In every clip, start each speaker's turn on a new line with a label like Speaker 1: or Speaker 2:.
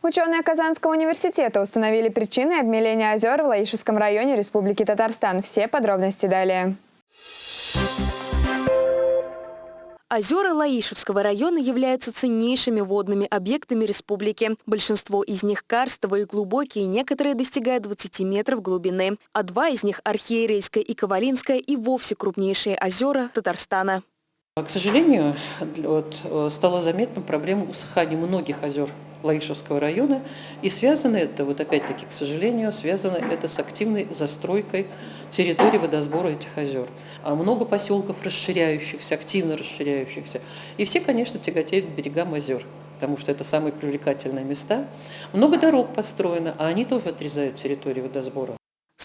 Speaker 1: Ученые Казанского университета установили причины обмеления озер в Лаишевском районе Республики Татарстан. Все подробности далее.
Speaker 2: Озера Лаишевского района являются ценнейшими водными объектами республики. Большинство из них карстовые и глубокие, некоторые достигают 20 метров глубины. А два из них – Архиерейская и Ковалинская и вовсе крупнейшие озера Татарстана.
Speaker 3: К сожалению, вот, э, стала заметна проблема усыхания многих озер Лаишевского района. И связано это, вот опять-таки, к сожалению, связано это с активной застройкой территории водосбора этих озер. А много поселков расширяющихся, активно расширяющихся. И все, конечно, тяготеют к берегам озер потому что это самые привлекательные места. Много дорог построено, а они тоже отрезают территорию водосбора.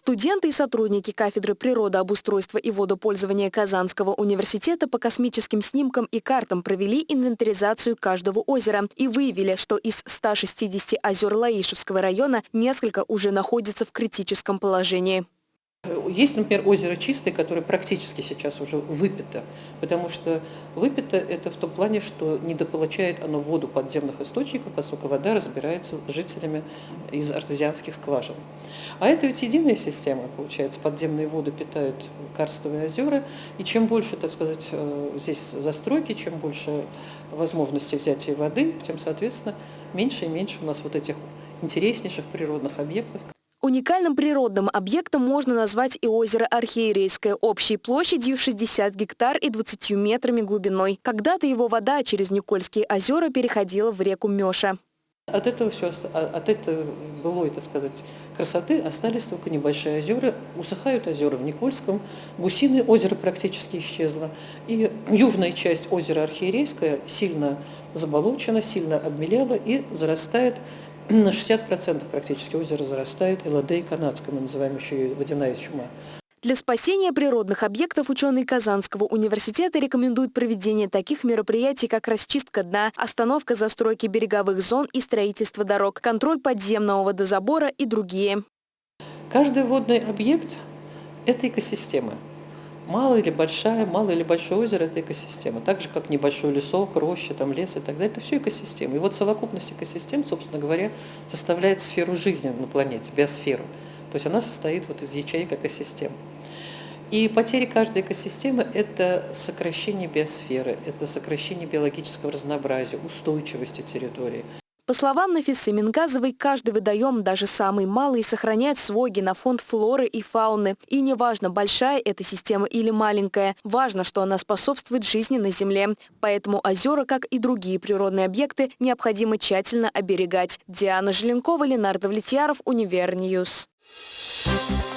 Speaker 2: Студенты и сотрудники кафедры природообустройства и водопользования Казанского университета по космическим снимкам и картам провели инвентаризацию каждого озера и выявили, что из 160 озер Лаишевского района несколько уже находятся в критическом положении.
Speaker 3: Есть, например, озеро Чистое, которое практически сейчас уже выпито, потому что выпито это в том плане, что недополучает оно воду подземных источников, поскольку вода разбирается жителями из артезианских скважин. А это ведь единая система, получается, подземные воды питают карстовые озера, и чем больше, так сказать, э, здесь застройки, чем больше возможностей взятия воды, тем, соответственно, меньше и меньше у нас вот этих интереснейших природных объектов,
Speaker 2: Уникальным природным объектом можно назвать и озеро Архиерейское общей площадью 60 гектар и 20 метрами глубиной. Когда-то его вода через Никольские озера переходила в реку Меша.
Speaker 3: От этого все, а, от этого былой, так сказать, красоты остались только небольшие озера. Усыхают озера в Никольском, Гусиное озеро практически исчезло. И южная часть озера Архиерейское сильно заболочена, сильно обмелела и зарастает на 60% практически озеро зарастает ЛД канадское, мы называем еще ее водяная чума.
Speaker 2: Для спасения природных объектов ученые Казанского университета рекомендуют проведение таких мероприятий, как расчистка дна, остановка застройки береговых зон и строительство дорог, контроль подземного водозабора и другие.
Speaker 3: Каждый водный объект – это экосистема. Малая или большая, малое или большое озеро – это экосистема. Так же, как небольшой лесок, роща, там, лес и так далее. Это все экосистема. И вот совокупность экосистем, собственно говоря, составляет сферу жизни на планете, биосферу. То есть она состоит вот из ячеек экосистем. И потери каждой экосистемы – это сокращение биосферы, это сокращение биологического разнообразия, устойчивости территории.
Speaker 2: По словам Нафисы Мингазовой, каждый водоем, даже самый малый, сохраняет свой генофонд флоры и фауны. И неважно, большая эта система или маленькая, важно, что она способствует жизни на Земле. Поэтому озера, как и другие природные объекты, необходимо тщательно оберегать. Диана Желенкова, Ленар Давлетьяров, Univer News. Thank.